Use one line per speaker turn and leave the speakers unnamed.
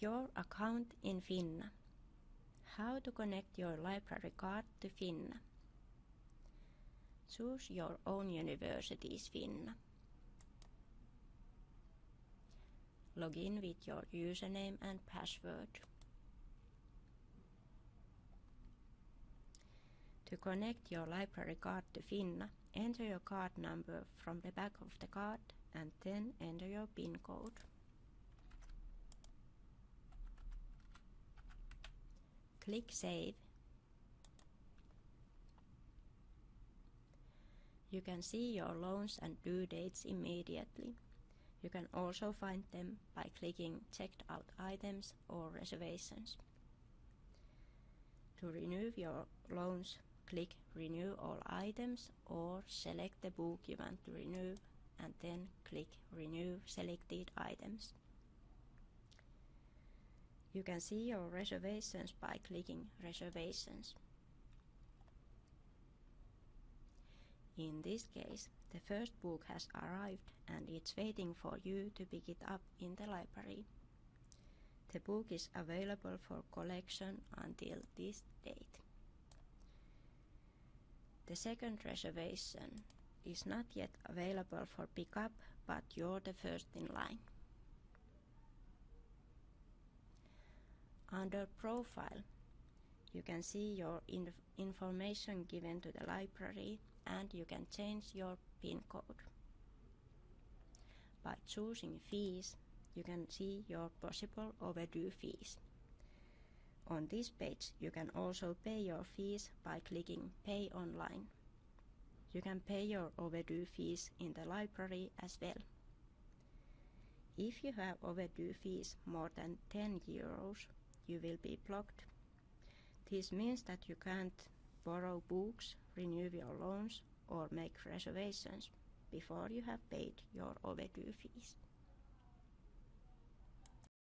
Your account in Finna. How to connect your library card to Finna. Choose your own university's Finna. Log in with your username and password. To connect your library card to Finna, enter your card number from the back of the card and then enter your PIN code. Click Save. You can see your loans and due dates immediately. You can also find them by clicking Checked Out Items or Reservations. To renew your loans, click Renew All Items or select the book you want to renew and then click Renew Selected Items. You can see your reservations by clicking Reservations. In this case, the first book has arrived and it's waiting for you to pick it up in the library. The book is available for collection until this date. The second reservation is not yet available for pickup, but you're the first in line. Under Profile, you can see your inf information given to the library and you can change your PIN code. By choosing fees, you can see your possible overdue fees. On this page, you can also pay your fees by clicking Pay Online. You can pay your overdue fees in the library as well. If you have overdue fees more than 10 euros, you will be blocked. This means that you can't borrow books, renew your loans or make reservations before you have paid your overdue fees.